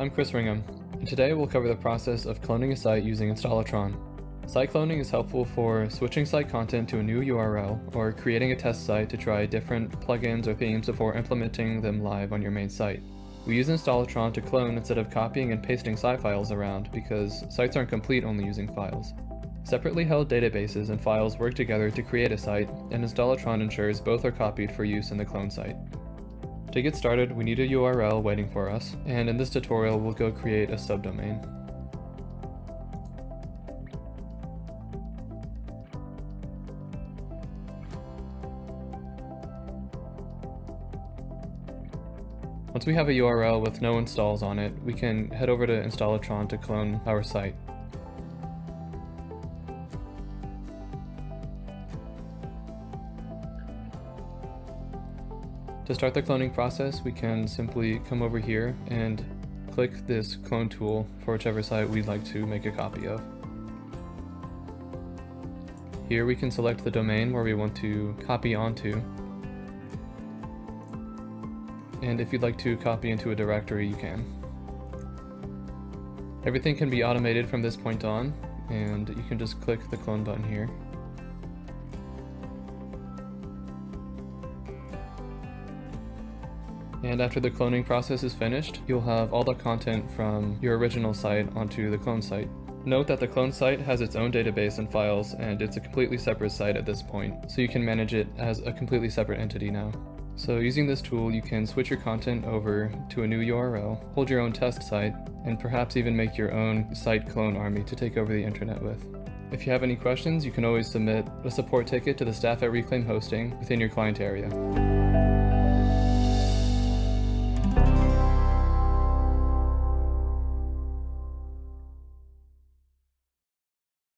I'm Chris Ringham, and today we'll cover the process of cloning a site using Installatron. Site cloning is helpful for switching site content to a new URL or creating a test site to try different plugins or themes before implementing them live on your main site. We use Installatron to clone instead of copying and pasting site files around because sites aren't complete only using files. Separately held databases and files work together to create a site, and Installatron ensures both are copied for use in the clone site. To get started, we need a URL waiting for us, and in this tutorial we'll go create a subdomain. Once we have a URL with no installs on it, we can head over to Installatron to clone our site. To start the cloning process, we can simply come over here and click this clone tool for whichever site we'd like to make a copy of. Here we can select the domain where we want to copy onto. And if you'd like to copy into a directory, you can. Everything can be automated from this point on, and you can just click the clone button here. And after the cloning process is finished, you'll have all the content from your original site onto the clone site. Note that the clone site has its own database and files, and it's a completely separate site at this point, so you can manage it as a completely separate entity now. So using this tool, you can switch your content over to a new URL, hold your own test site, and perhaps even make your own site clone army to take over the internet with. If you have any questions, you can always submit a support ticket to the staff at Reclaim Hosting within your client area.